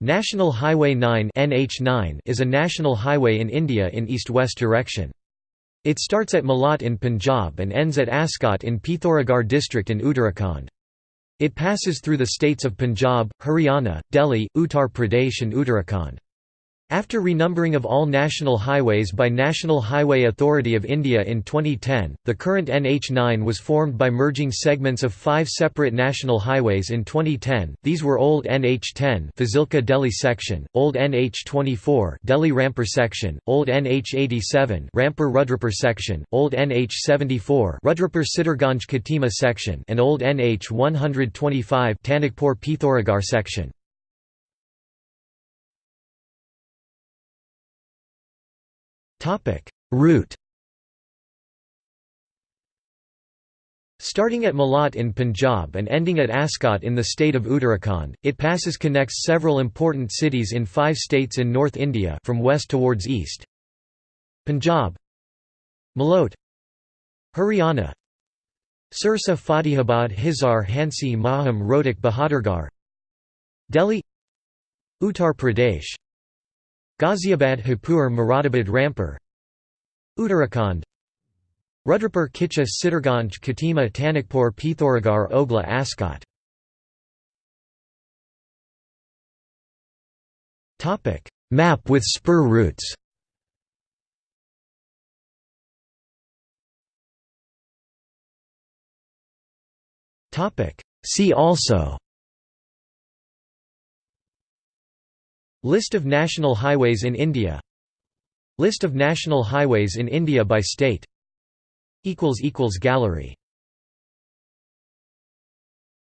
National Highway 9 NH9 is a national highway in India in east-west direction. It starts at Malot in Punjab and ends at Askot in Pithoragarh district in Uttarakhand. It passes through the states of Punjab, Haryana, Delhi, Uttar Pradesh and Uttarakhand. After renumbering of all national highways by National Highway Authority of India in 2010, the current NH9 was formed by merging segments of five separate national highways in 2010. These were Old NH10 Fazilka Delhi section, Old NH24 Delhi Rampur section, Old NH87 Rampur Rudrapur section, Old NH74 Rudrapur Sitarganj Khatima section, and Old NH125 Tanakpur Pithoragarh section. Route. Starting at Malot in Punjab and ending at Askot in the state of Uttarakhand, it passes connects several important cities in five states in North India from west towards east. Punjab. Malot Haryana. Sirsa Fatehabad Hisar Hansi Maham Rohtak Bahadurgarh Delhi. Uttar Pradesh Ghaziabad Hapur Moradabad Rampur. Uttarakhand. Rudrapur Kichha Sitarganj Khatima Tanakpur Pithoragarh Ogla Askot. Map with spur routes. See also List of national highways in India. List of national highways in India by state. Gallery